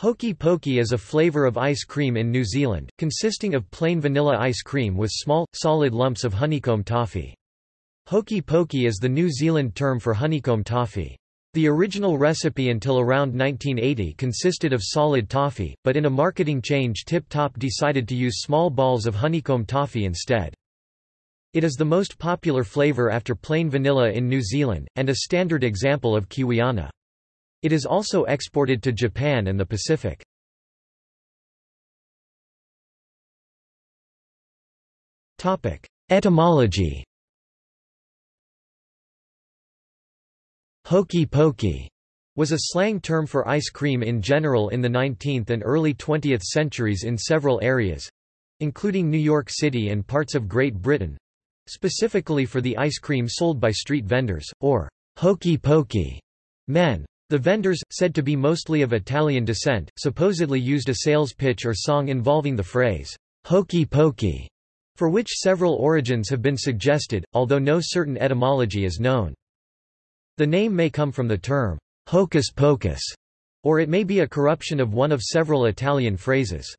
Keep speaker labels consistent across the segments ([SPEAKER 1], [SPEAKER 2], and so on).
[SPEAKER 1] Hokey pokey is a flavour of ice cream in New Zealand, consisting of plain vanilla ice cream with small, solid lumps of honeycomb toffee. Hokey pokey is the New Zealand term for honeycomb toffee. The original recipe until around 1980 consisted of solid toffee, but in a marketing change Tip Top decided to use small balls of honeycomb toffee instead. It is the most popular flavour after plain vanilla in New Zealand, and a standard example of Kiwiana. It is also exported to Japan and the Pacific. Etymology Hokey pokey was a slang term for ice cream in general in the 19th and early 20th centuries in several areas including New York City and parts of Great Britain specifically for the ice cream sold by street vendors, or hokey pokey men. The vendors, said to be mostly of Italian descent, supposedly used a sales pitch or song involving the phrase, hokey pokey, for which several origins have been suggested, although no certain etymology is known. The name may come from the term, hocus pocus, or it may be a corruption of one of several Italian phrases.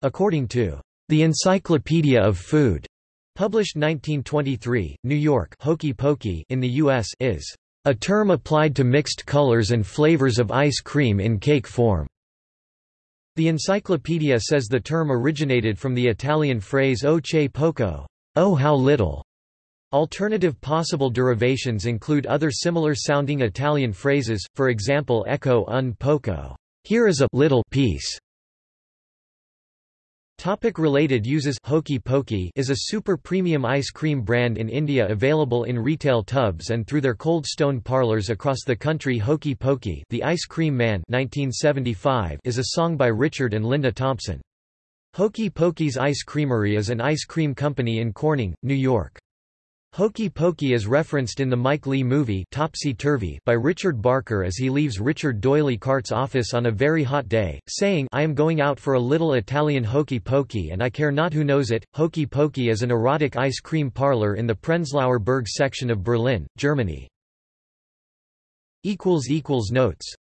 [SPEAKER 1] According to the Encyclopedia of Food, published 1923, New York hokey pokey in the U.S. is a term applied to mixed colors and flavors of ice cream in cake form. The encyclopedia says the term originated from the Italian phrase o che poco, oh how little. Alternative possible derivations include other similar sounding Italian phrases, for example ecco un poco, here is a little piece, Topic related uses Hokey Pokey is a super premium ice cream brand in India available in retail tubs and through their cold stone parlors across the country Hokey Pokey The Ice Cream Man 1975 is a song by Richard and Linda Thompson. Hokey Pokey's Ice Creamery is an ice cream company in Corning, New York. Hokey Pokey is referenced in the Mike Leigh movie Topsy Turvy by Richard Barker as he leaves Richard D'Oyly Carte's office on a very hot day, saying I am going out for a little Italian hokey pokey and I care not who knows it. Hokey Pokey is an erotic ice cream parlor in the Prenzlauer Berg section of Berlin, Germany. Notes